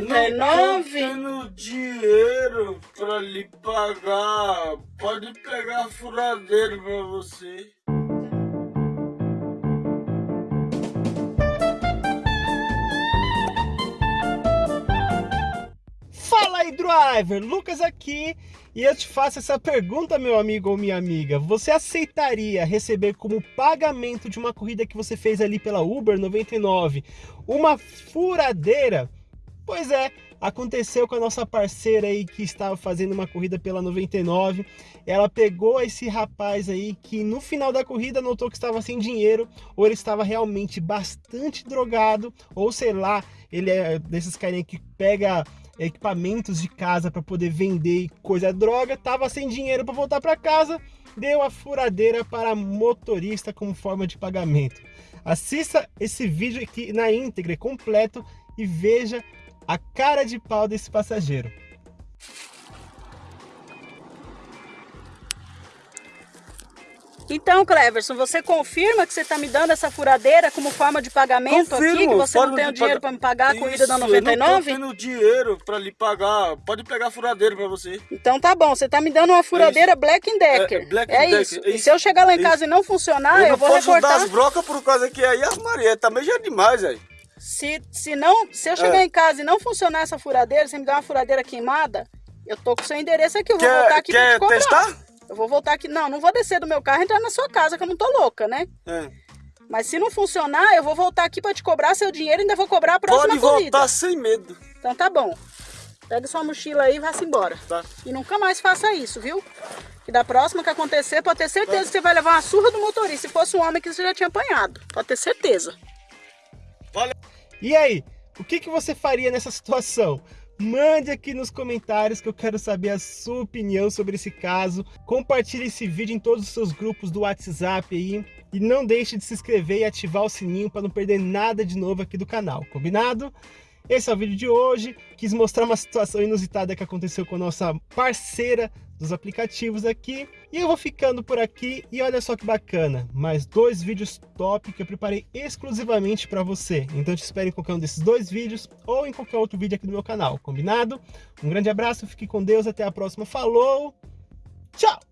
99? Eu não tenho dinheiro pra lhe pagar. Pode pegar a furadeira pra você. Fala aí, driver! Lucas aqui e eu te faço essa pergunta, meu amigo ou minha amiga. Você aceitaria receber como pagamento de uma corrida que você fez ali pela Uber 99 uma furadeira? Pois é, aconteceu com a nossa parceira aí que estava fazendo uma corrida pela 99. Ela pegou esse rapaz aí que no final da corrida notou que estava sem dinheiro, ou ele estava realmente bastante drogado, ou sei lá, ele é desses carinha que pega equipamentos de casa para poder vender coisa droga, tava sem dinheiro para voltar para casa, deu a furadeira para motorista como forma de pagamento. Assista esse vídeo aqui na íntegra, completo e veja a cara de pau desse passageiro. Então, Cleverson, você confirma que você está me dando essa furadeira como forma de pagamento Confirmo, aqui? Que você não tem o dinheiro para me pagar a corrida da Isso, 99? Eu não tô tendo dinheiro pra lhe pagar. Pode pegar a furadeira pra você. Então tá bom, você está me dando uma furadeira Black Decker. É, Black é Decker, isso. é E isso, se eu chegar lá em é casa e não funcionar, eu eu, não vou posso recortar. dar as brocas por causa que aí as Maria também já é demais, aí. Se, se, não, se eu chegar É. em casa e não funcionar essa furadeira, você me dá uma furadeira queimada, eu tô com o seu endereço aqui, eu vou voltar Quer, aqui pra te quer cobrar. testar? Eu vou voltar aqui. Não, não vou descer do meu carro e entrar na sua casa, que eu não tô louca, né? É. Mas se não funcionar, eu vou voltar aqui pra te cobrar seu dinheiro e ainda vou cobrar a próxima Pode corrida. voltar sem medo. Então tá bom. Pega sua mochila aí e vá-se embora. Tá. E nunca mais faça isso, viu? Que da próxima que acontecer, pode ter certeza que você vai levar uma surra do motorista. Se fosse um homem que você já tinha apanhado. Pode ter certeza. E aí, o que, que você faria nessa situação? Mande aqui nos comentários que eu quero saber a sua opinião sobre esse caso. Compartilhe esse vídeo em todos os seus grupos do WhatsApp aí. E não deixe de se inscrever e ativar o sininho para não perder nada de novo aqui do canal, combinado? Esse é o vídeo de hoje. Quis mostrar uma situação inusitada que aconteceu com a nossa parceira dos aplicativos aqui. E eu vou ficando por aqui e olha só que bacana, mais dois vídeos top que eu preparei exclusivamente para você. Então te espero em qualquer um desses dois vídeos ou em qualquer outro vídeo aqui do meu canal, combinado? Um grande abraço, fique com Deus, até a próxima, falou, tchau!